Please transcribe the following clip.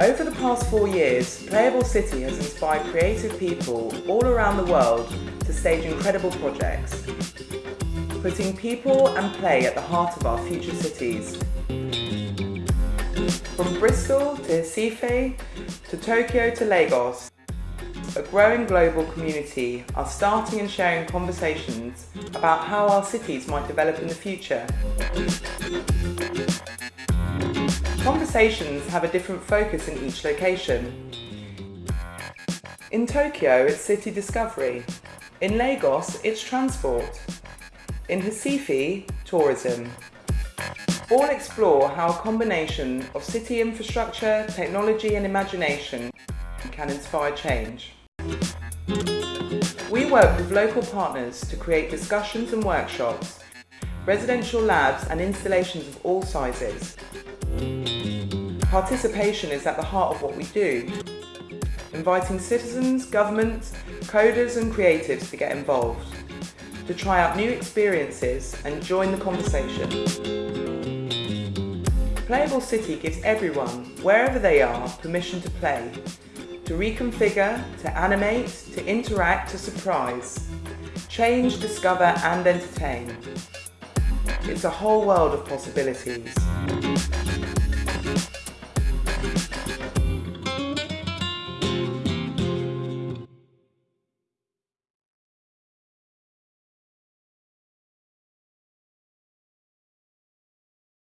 Over the past four years, Playable City has inspired creative people all around the world to stage incredible projects, putting people and play at the heart of our future cities. From Bristol to Recife, to Tokyo to Lagos, a growing global community are starting and sharing conversations about how our cities might develop in the future. Conversations have a different focus in each location. In Tokyo, it's city discovery. In Lagos, it's transport. In Recife, tourism. All explore how a combination of city infrastructure, technology and imagination can inspire change. We work with local partners to create discussions and workshops, residential labs and installations of all sizes. Participation is at the heart of what we do, inviting citizens, governments, coders and creatives to get involved, to try out new experiences and join the conversation. Playable City gives everyone, wherever they are, permission to play, to reconfigure, to animate, to interact, to surprise, change, discover and entertain. It's a whole world of possibilities.